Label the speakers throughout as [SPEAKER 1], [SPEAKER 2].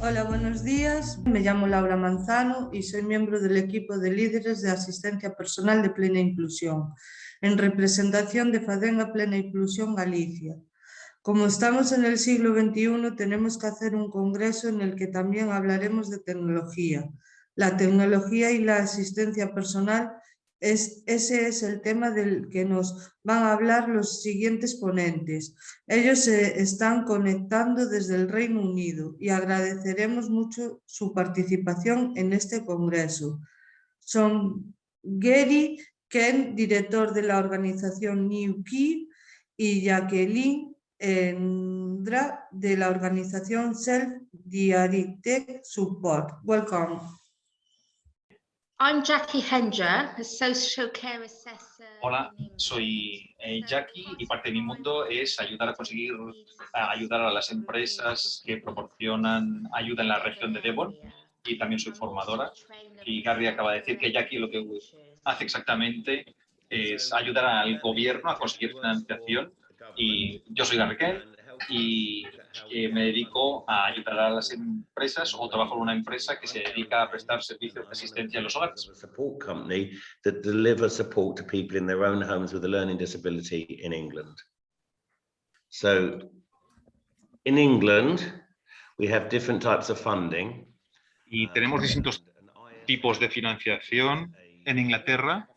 [SPEAKER 1] Hola, buenos días. Me llamo Laura Manzano y soy miembro del equipo de líderes de asistencia personal de plena inclusión, en representación de Fadenga Plena Inclusión Galicia. Como estamos en el siglo XXI, tenemos que hacer un congreso en el que también hablaremos de tecnología. La tecnología y la asistencia personal, es, ese es el tema del que nos van a hablar los siguientes ponentes. Ellos se están conectando desde el Reino Unido y agradeceremos mucho su participación en este congreso. Son Gary Ken, director de la organización New Key, y Jacqueline Endra de la organización Self Directed Support. Welcome.
[SPEAKER 2] I'm Jackie Hendra, a social care assessor.
[SPEAKER 3] Hola, soy eh, Jackie y parte de mi mundo es ayudar a conseguir a ayudar a las empresas que proporcionan ayuda en la región de Devon y también soy formadora. Y Gary acaba de decir que Jackie lo que hace exactamente es ayudar al gobierno a conseguir financiación y yo soy Gary Ken y eh, me dedico a ayudar a las empresas o trabajo en una empresa que se dedica a prestar servicios de asistencia en los hogares.
[SPEAKER 4] support company that delivers support to people in their own homes with a learning disability in England. So in England, we have different types of funding.
[SPEAKER 3] Y tenemos distintos tipos de financiación en Inglaterra.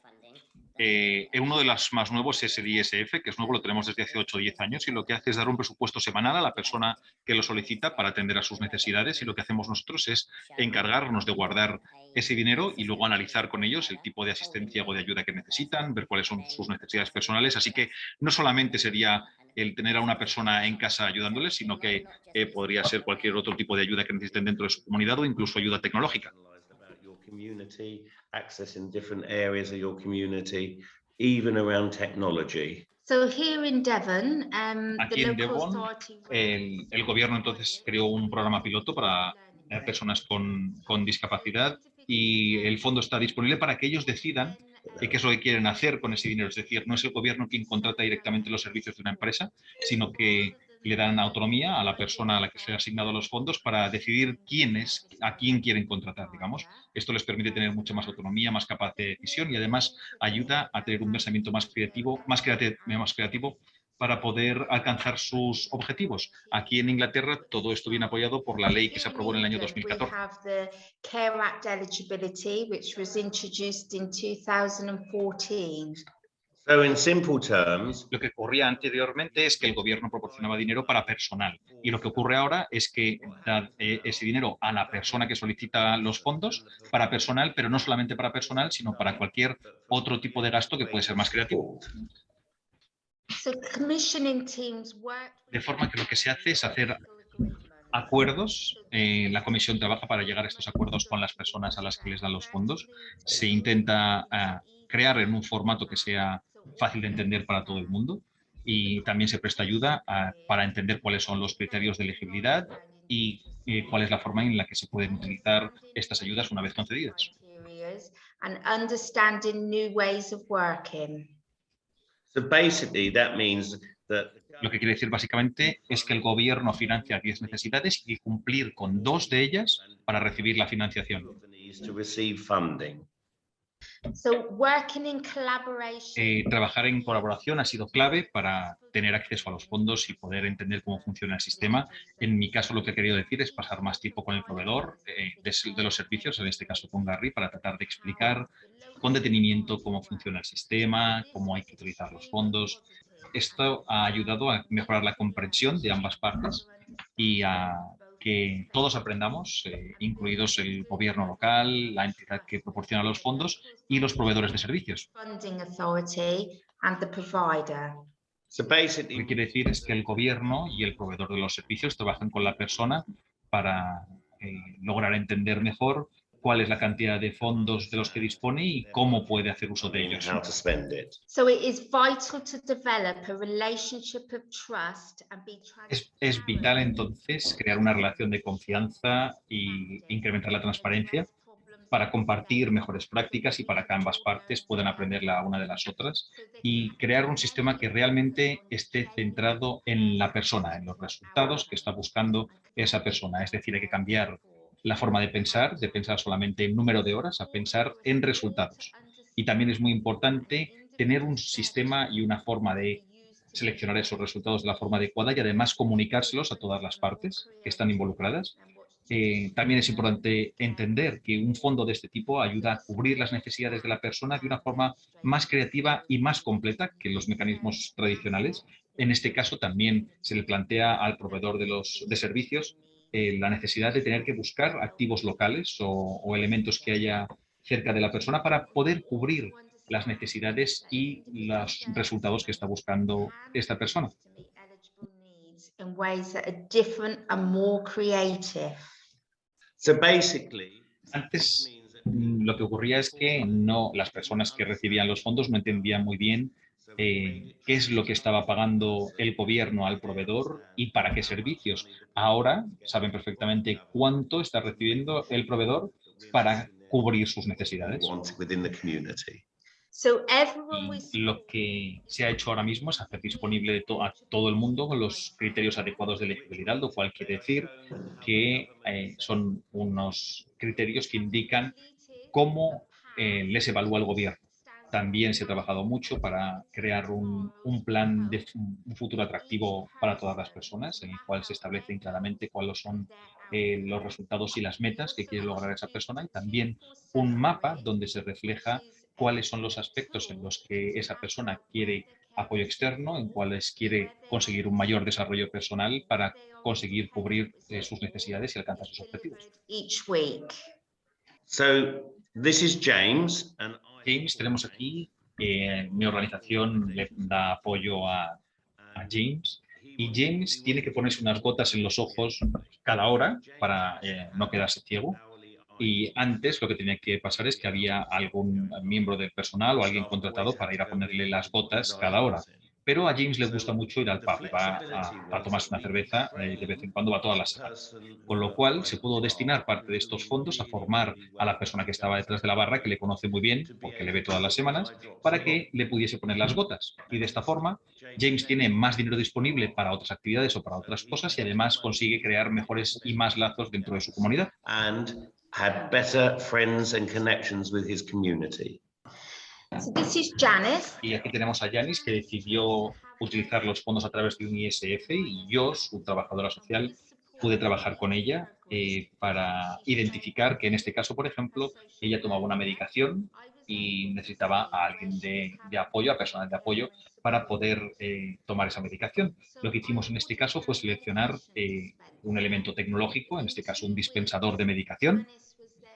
[SPEAKER 3] Eh, uno de los más nuevos es el ISF, que es nuevo, lo tenemos desde hace 8 o 10 años y lo que hace es dar un presupuesto semanal a la persona que lo solicita para atender a sus necesidades y lo que hacemos nosotros es encargarnos de guardar ese dinero y luego analizar con ellos el tipo de asistencia o de ayuda que necesitan, ver cuáles son sus necesidades personales. Así que no solamente sería el tener a una persona en casa ayudándoles, sino que eh, podría ser cualquier otro tipo de ayuda que necesiten dentro de su comunidad o incluso ayuda tecnológica.
[SPEAKER 4] Community, accessing different areas of your community, even around technology.
[SPEAKER 2] So here in Devon, um, the
[SPEAKER 3] Aquí en
[SPEAKER 2] local
[SPEAKER 3] Devon, El, el gobierno entonces creó un programa piloto para eh, personas con, con discapacidad y el fondo está disponible para que ellos decidan qué es lo que quieren hacer con ese dinero. Es decir, no es el gobierno quien contrata directamente los servicios de una empresa, sino que le dan autonomía a la persona a la que se ha asignado los fondos para decidir quién es, a quién quieren contratar, digamos. Esto les permite tener mucha más autonomía, más capaz de decisión y además ayuda a tener un pensamiento más creativo, más creativo, más creativo para poder alcanzar sus objetivos. Aquí en Inglaterra todo esto viene apoyado por la ley que se aprobó en el año
[SPEAKER 2] England, we
[SPEAKER 3] 2014.
[SPEAKER 2] Have the Care Act eligibility, which was introduced in 2014.
[SPEAKER 4] So in simple terms,
[SPEAKER 3] Lo que ocurría anteriormente es que el gobierno proporcionaba dinero para personal y lo que ocurre ahora es que da eh, ese dinero a la persona que solicita los fondos para personal, pero no solamente para personal, sino para cualquier otro tipo de gasto que puede ser más creativo.
[SPEAKER 2] So commissioning teams work.
[SPEAKER 3] De forma que lo que se hace es hacer acuerdos. eh, la comisión trabaja para llegar a estos acuerdos con las personas a las que les dan los fondos. Se intenta ah, crear en un formato que sea fácil de entender para todo el mundo y también se presta ayuda a- para entender cuáles son los criterios de elegibilidad y eh, cuál es la forma en la que se pueden utilizar estas ayudas una vez concedidas.
[SPEAKER 2] criterias And understanding new ways of working.
[SPEAKER 4] so basically that means that
[SPEAKER 3] Lo que quiere decir básicamente es que el gobierno financia 10 necesidades y cumplir con dos de ellas para recibir la financiación.
[SPEAKER 2] So working in collaboration.
[SPEAKER 3] Eh, trabajar en colaboración ha sido clave para tener acceso a los fondos y poder entender cómo funciona el sistema. En mi caso, lo que he querido decir es pasar más tiempo con el proveedor eh, de, de los servicios, en este caso con Gary, para tratar de explicar con detenimiento cómo funciona el sistema, cómo hay que utilizar los fondos. Esto ha ayudado a mejorar la comprensión de ambas partes y a que todos aprendamos, eh, incluidos el gobierno local, la entidad que proporciona los fondos y los proveedores de servicios.
[SPEAKER 2] funding authority and the provider.
[SPEAKER 4] So
[SPEAKER 3] Lo que quiere decir es que el gobierno y el proveedor de los servicios trabajan con la persona para eh, lograr entender mejor cuál es la cantidad de fondos de los que dispone y cómo puede hacer uso de ellos.
[SPEAKER 4] how to spend it.
[SPEAKER 2] So it is vital to develop a relationship of trust and be
[SPEAKER 3] Es, es vital entonces crear una relación de confianza y incrementar la transparencia para compartir mejores prácticas y para que ambas partes puedan aprender la una de las otras y crear un sistema que realmente esté centrado en la persona, en los resultados que está buscando esa persona. Es decir, hay que cambiar la forma de pensar, de pensar solamente en número de horas, a pensar en resultados. Y también es muy importante tener un sistema y una forma de seleccionar esos resultados de la forma adecuada y además comunicárselos a todas las partes que están involucradas. Eh, también es importante entender que un fondo de este tipo ayuda a cubrir las necesidades de la persona de una forma más creativa y más completa que los mecanismos tradicionales. En este caso también se le plantea al proveedor de, los, de servicios eh, la necesidad de tener que buscar activos locales o, o elementos que haya cerca de la persona para poder cubrir las necesidades y los resultados que está buscando esta persona. Antes mm, lo que ocurría es que no, las personas que recibían los fondos no entendían muy bien eh, qué es lo que estaba pagando el gobierno al proveedor y para qué servicios. Ahora saben perfectamente cuánto está recibiendo el proveedor para cubrir sus necesidades. Y lo que se ha hecho ahora mismo es hacer disponible a todo el mundo con los criterios adecuados de elegibilidad, lo cual quiere decir que eh, son unos criterios que indican cómo eh, les evalúa el gobierno. También se ha trabajado mucho para crear un, un plan de un futuro atractivo para todas las personas, en el cual se establecen claramente cuáles son eh, los resultados y las metas que quiere lograr esa persona y también un mapa donde se refleja cuáles son los aspectos en los que esa persona quiere apoyo externo, en cuáles quiere conseguir un mayor desarrollo personal para conseguir cubrir eh, sus necesidades y alcanzar sus objetivos.
[SPEAKER 2] each week.
[SPEAKER 4] So this is James and I
[SPEAKER 3] James, tenemos aquí, eh, mi organización le da apoyo a, James y James tiene que ponerse unas gotas en los ojos cada hora para eh, no quedarse ciego. Y antes lo que tenía que pasar es que había algún miembro del personal o alguien contratado para ir a ponerle las gotas cada hora. Pero a James le gusta mucho ir al pub, va a, a tomarse una cerveza eh, de vez en cuando, va todas las semanas. Con lo cual se pudo destinar parte de estos fondos a formar a la persona que estaba detrás de la barra, que le conoce muy bien, porque le ve todas las semanas, para que le pudiese poner las gotas. Y de esta forma, James tiene más dinero disponible para otras actividades o para otras cosas y además consigue crear mejores y más lazos dentro de su comunidad.
[SPEAKER 4] and had better friends and connections with his community.
[SPEAKER 2] This is Janice.
[SPEAKER 3] Y aquí tenemos a Yanis, que decidió utilizar los fondos a través de un ISF y yo, su trabajadora social, pude trabajar con ella eh, para identificar que en este caso, por ejemplo, ella tomaba una medicación y necesitaba a alguien de, de apoyo, a personal de apoyo, para poder eh, tomar esa medicación. Lo que hicimos en este caso fue seleccionar eh, un elemento tecnológico, en este caso un dispensador de medicación,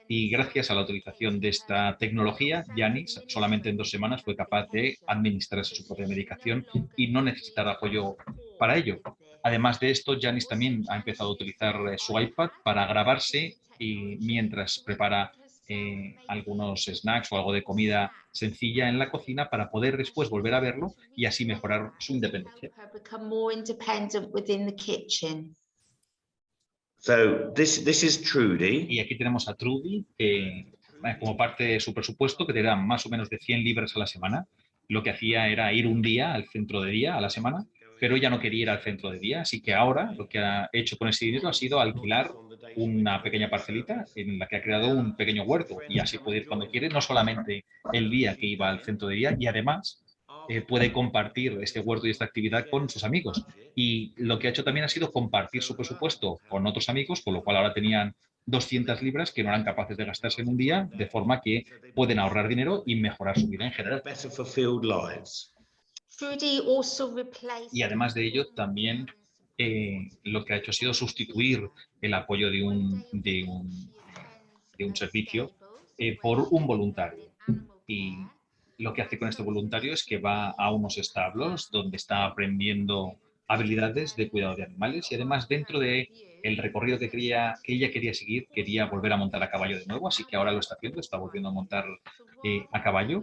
[SPEAKER 3] y gracias a la utilización de esta tecnología, Yanis solamente en dos semanas fue capaz de administrarse su propia medicación y no necesitar apoyo para ello. Además de esto, Yanis también ha empezado a utilizar eh, su iPad para grabarse y mientras prepara eh, algunos snacks o algo de comida sencilla en la cocina para poder después volver a verlo y así mejorar su independencia.
[SPEAKER 4] So this this is Trudy.
[SPEAKER 3] Y aquí tenemos a Trudy, que eh, como parte de su presupuesto, que te más o menos de 100 libras a la semana, lo que hacía era ir un día al centro de día a la semana, pero ella no quería ir al centro de día, así que ahora lo que ha hecho con ese dinero ha sido alquilar una pequeña parcelita en la que ha creado un pequeño huerto. Y así puede ir cuando quiere, no solamente el día que iba al centro de día y además eh, puede compartir este huerto y esta actividad con sus amigos. Y lo que ha hecho también ha sido compartir su presupuesto con otros amigos, con lo cual ahora tenían 200 libras que no eran capaces de gastarse en un día, de forma que pueden ahorrar dinero y mejorar su vida en general. Y además de ello, también eh, lo que ha hecho ha sido sustituir el apoyo de un, de un, de un servicio eh, por un voluntario. Y lo que hace con este voluntario es que va a unos establos donde está aprendiendo habilidades de cuidado de animales y además dentro de el recorrido que, quería, que ella quería seguir, quería volver a montar a caballo de nuevo, así que ahora lo está haciendo, está volviendo a montar eh, a caballo,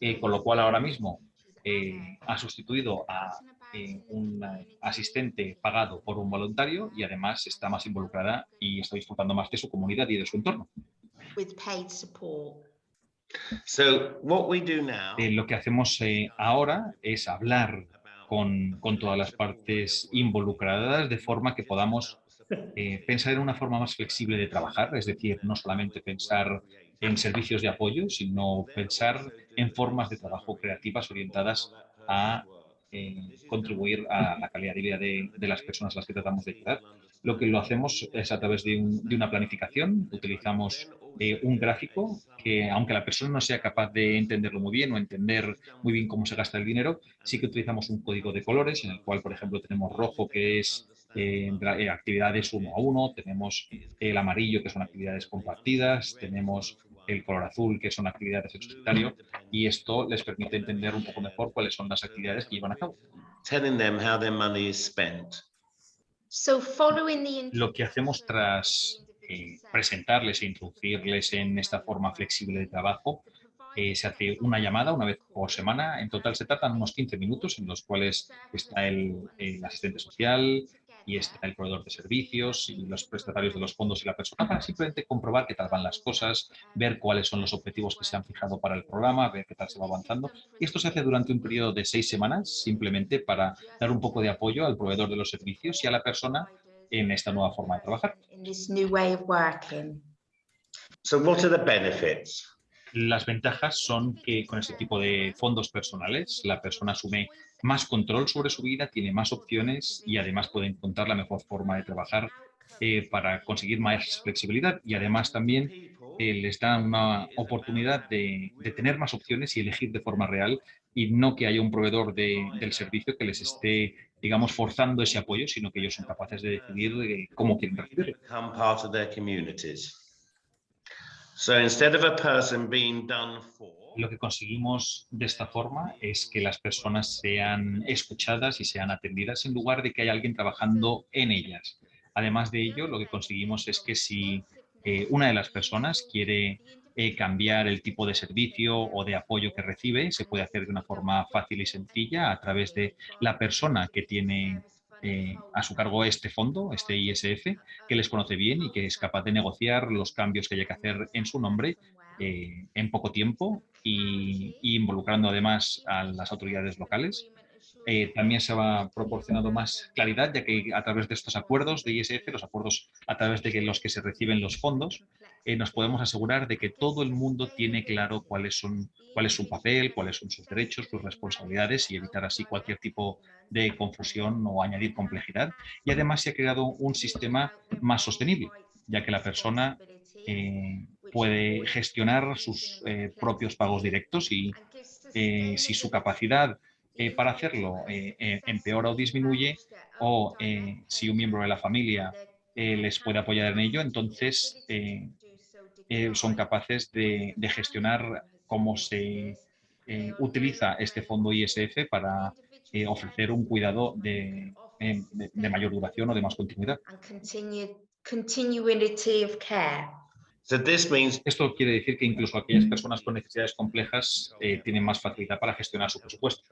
[SPEAKER 3] eh, con lo cual ahora mismo eh, ha sustituido a eh, un asistente pagado por un voluntario y además está más involucrada y está disfrutando más de su comunidad y de su entorno.
[SPEAKER 2] with paid support.
[SPEAKER 4] So what we do now.
[SPEAKER 3] Eh, lo que hacemos eh, ahora es hablar con, todas las partes involucradas de forma que podamos eh, pensar en una forma más flexible de trabajar, es decir, no solamente pensar en servicios de apoyo, sino pensar en formas de trabajo creativas orientadas a eh, contribuir a la calidad de vida de, las personas a las que tratamos de ayudar. Lo que lo hacemos es a través de, de una planificación, utilizamos eh, un gráfico que, aunque la persona no sea capaz de entenderlo muy bien o entender muy bien cómo se gasta el dinero, sí que utilizamos un código de colores en el cual, por ejemplo, tenemos rojo, que es eh, actividades uno a uno, tenemos el amarillo, que son actividades compartidas, tenemos el color azul, que son actividades solitario, y esto les permite entender un poco mejor cuáles son las actividades que llevan a cabo.
[SPEAKER 4] Telling them how their money is spent.
[SPEAKER 2] So following the
[SPEAKER 3] Lo que hacemos tras eh, presentarles e introducirles en esta forma flexible de trabajo, eh, se hace una llamada una vez por semana. En total se tratan unos 15 minutos en los cuales está el, asistente social, y está el proveedor de servicios y los prestatarios de los fondos y la persona para simplemente comprobar qué tal van las cosas, ver cuáles son los objetivos que se han fijado para el programa, ver qué tal se va avanzando. Y esto se hace durante un periodo de seis semanas simplemente para dar un poco de apoyo al proveedor de los servicios y a la persona en esta nueva forma de trabajar.
[SPEAKER 4] So what are the benefits?
[SPEAKER 3] Las ventajas son que con este tipo de fondos personales la persona asume más control sobre su vida, tiene más opciones y además puede encontrar la mejor forma de trabajar eh, para conseguir más flexibilidad y además también eh, les da una oportunidad de, de, tener más opciones y elegir de forma real y no que haya un proveedor de, del servicio que les esté, digamos, forzando ese apoyo, sino que ellos son capaces de decidir cómo quieren recibirlo.
[SPEAKER 4] So instead of a person being done for,
[SPEAKER 3] lo que conseguimos de esta forma es que las personas sean escuchadas y sean atendidas en lugar de que haya alguien trabajando en ellas. Además de ello, lo que conseguimos es que si eh, una de las personas quiere eh, cambiar el tipo de servicio o de apoyo que recibe, se puede hacer de una forma fácil y sencilla a través de la persona que tiene eh, a su cargo este fondo, este ISF, que les conoce bien y que es capaz de negociar los cambios que haya que hacer en su nombre eh, en poco tiempo y, y, involucrando además a las autoridades locales. Eh, también se va proporcionando más claridad, ya que a través de estos acuerdos de ISF, los acuerdos a través de los que se reciben los fondos, eh, nos podemos asegurar de que todo el mundo tiene claro cuáles son, cuál es su papel, cuáles son sus derechos, sus responsabilidades y evitar así cualquier tipo de confusión o añadir complejidad. Y además se ha creado un sistema más sostenible, ya que la persona eh, puede gestionar sus propios pagos directos y si su capacidad eh, para hacerlo eh, empeora o disminuye o si un miembro de la familia les puede apoyar en ello, entonces son capaces de, de, gestionar cómo se utiliza este fondo ISF para ofrecer un cuidado de, de, de mayor duración o de más continuidad.
[SPEAKER 4] So this means...
[SPEAKER 3] Esto quiere decir que incluso aquellas personas con necesidades complejas eh, tienen más facilidad para gestionar su presupuesto.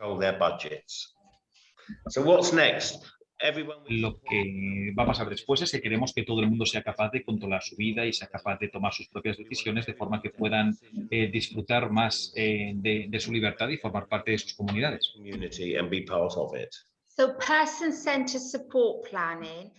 [SPEAKER 4] So what's next? Everyone...
[SPEAKER 3] Lo que va a pasar después es que queremos que todo el mundo sea capaz de controlar su vida y sea capaz de tomar sus propias decisiones de forma que puedan eh, disfrutar más eh, de, de, su libertad y formar parte de sus comunidades.
[SPEAKER 2] So person-centered support planning.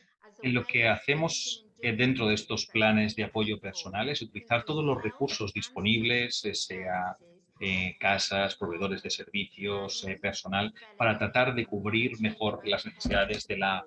[SPEAKER 3] Lo que hacemos dentro de estos planes de apoyo personal es utilizar todos los recursos disponibles, sea eh, casas, proveedores de servicios, eh, personal, para tratar de cubrir mejor las necesidades de, la,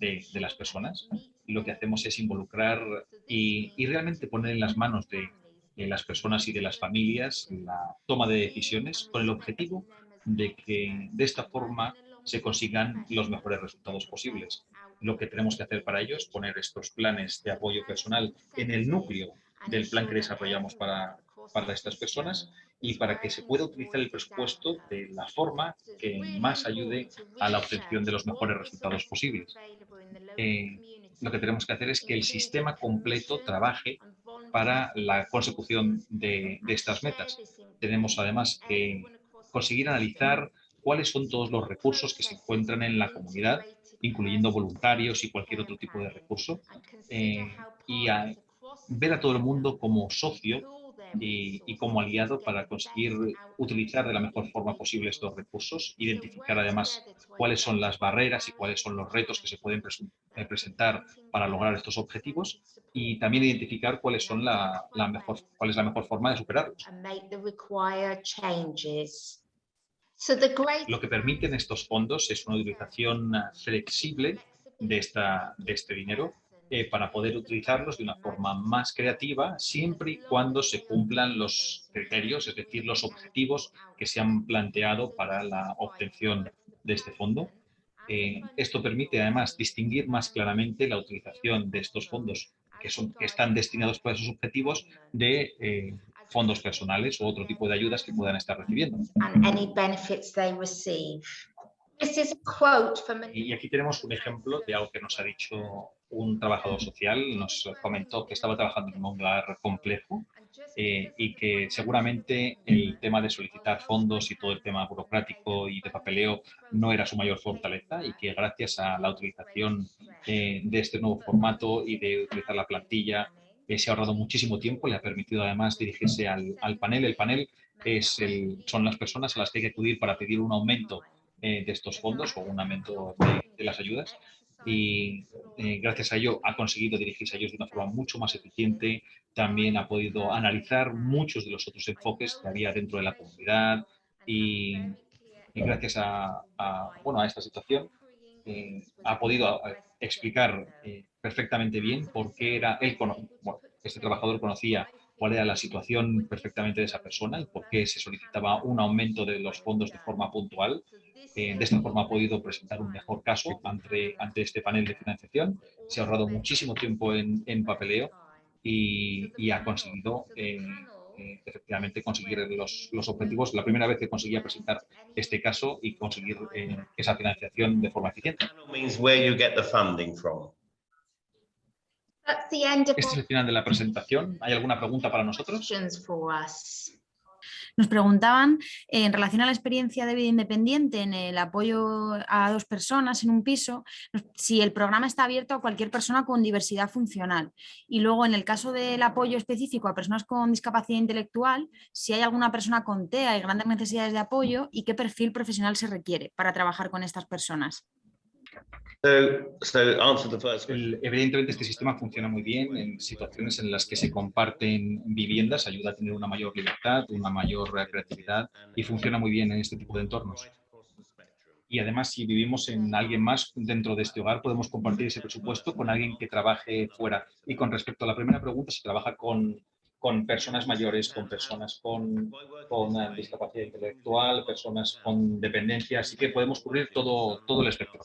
[SPEAKER 3] de, las personas. Lo que hacemos es involucrar y, y realmente poner en las manos de, de, las personas y de las familias la toma de decisiones con el objetivo de que de esta forma se consigan los mejores resultados posibles lo que tenemos que hacer para ello es poner estos planes de apoyo personal en el núcleo del plan que desarrollamos para, para estas personas y para que se pueda utilizar el presupuesto de la forma que más ayude a la obtención de los mejores resultados posibles. Eh, lo que tenemos que hacer es que el sistema completo trabaje para la consecución de, de estas metas. Tenemos además que conseguir analizar cuáles son todos los recursos que se encuentran en la comunidad incluyendo voluntarios y cualquier otro tipo de recurso, eh, y, a, ver a todo el mundo como socio y, y, como aliado para conseguir utilizar de la mejor forma posible estos recursos, identificar además cuáles son las barreras y cuáles son los retos que se pueden eh, presentar para lograr estos objetivos y también identificar cuáles son la, la mejor, cuál es la mejor forma de superarlos. Lo que permiten estos fondos es una utilización flexible de, esta, de este dinero eh, para poder utilizarlos de una forma más creativa, siempre y cuando se cumplan los criterios, es decir, los objetivos que se han planteado para la obtención de este fondo. Eh, esto permite además distinguir más claramente la utilización de estos fondos que, son, que están destinados para esos objetivos de eh, fondos personales o otro tipo de ayudas que puedan estar recibiendo. Y aquí tenemos un ejemplo de algo que nos ha dicho un trabajador social, nos comentó que estaba trabajando en un hogar complejo eh, y que seguramente el tema de solicitar fondos y todo el tema burocrático y de papeleo no era su mayor fortaleza y que gracias a la utilización eh, de este nuevo formato y de utilizar la plantilla eh, se ha ahorrado muchísimo tiempo, le ha permitido además dirigirse al, al panel. El panel es el, son las personas a las que hay que acudir para pedir un aumento de estos fondos o un aumento de, las ayudas y eh, gracias a ello ha conseguido dirigirse a ellos de una forma mucho más eficiente, también ha podido analizar muchos de los otros enfoques que había dentro de la comunidad y, gracias a, bueno, a esta situación eh, ha podido eh, explicar perfectamente bien por qué era él, bueno, este trabajador conocía cuál era la situación perfectamente de esa persona y por qué se solicitaba un aumento de los fondos de forma puntual eh, de esta forma ha podido presentar un mejor caso ante, ante este panel de financiación. Se ha ahorrado muchísimo tiempo en, en papeleo y, y, ha conseguido eh, efectivamente conseguir los, los, objetivos. La primera vez que conseguía presentar este caso y conseguir eh, esa financiación de forma eficiente. Este es el final de la presentación. ¿Hay alguna pregunta para nosotros?
[SPEAKER 5] Nos preguntaban en relación a la experiencia de vida independiente en el apoyo a dos personas en un piso, si el programa está abierto a cualquier persona con diversidad funcional. Y luego en el caso del apoyo específico a personas con discapacidad intelectual, si hay alguna persona con TEA y grandes necesidades de apoyo y qué perfil profesional se requiere para trabajar con estas personas.
[SPEAKER 3] Evidentemente este sistema funciona muy bien en situaciones en las que se comparten viviendas, ayuda a tener una mayor libertad, una mayor creatividad y funciona muy bien en este tipo de entornos. Y además, si vivimos en alguien más dentro de este hogar, podemos compartir ese presupuesto con alguien que trabaje fuera. Y con respecto a la primera pregunta, si trabaja con con personas mayores, con personas con, eh, discapacidad intelectual, personas con dependencia, así que podemos cubrir todo, todo el espectro.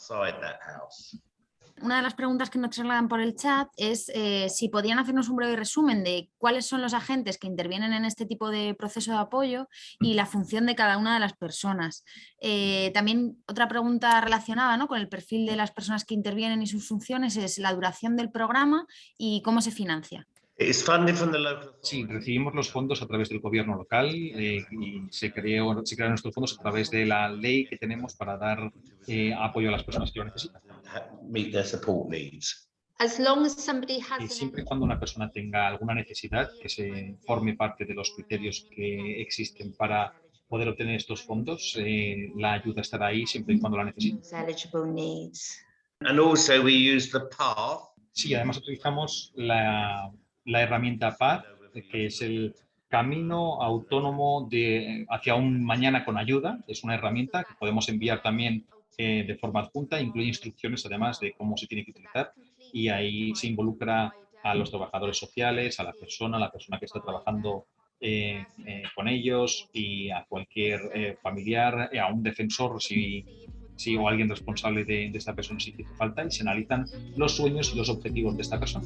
[SPEAKER 5] Una de las preguntas que nos trasladan por el chat es eh, si podrían hacernos un breve resumen de cuáles son los agentes que intervienen en este tipo de proceso de apoyo y la función de cada una de las personas. Eh, también otra pregunta relacionada ¿no? con el perfil de las personas que intervienen y sus funciones es la duración del programa y cómo se financia.
[SPEAKER 3] Sí, recibimos los fondos a través del gobierno local eh, y se, creó, se crearon estos fondos a través de la ley que tenemos para dar eh, apoyo a las personas que lo necesitan. Y siempre y cuando una persona tenga alguna necesidad que se forme parte de los criterios que existen para poder obtener estos fondos, eh, la ayuda estará ahí siempre y cuando la necesite. Sí, además utilizamos la la herramienta PAD, que es el camino autónomo de, hacia un mañana con ayuda. Es una herramienta que podemos enviar también eh, de forma adjunta, incluye instrucciones además de cómo se tiene que utilizar y ahí se involucra a los trabajadores sociales, a la persona, la persona que está trabajando eh, eh, con ellos y a cualquier familiar, a un defensor si si o alguien responsable de, esta persona si hace falta y se analizan los sueños y los objetivos de esta persona.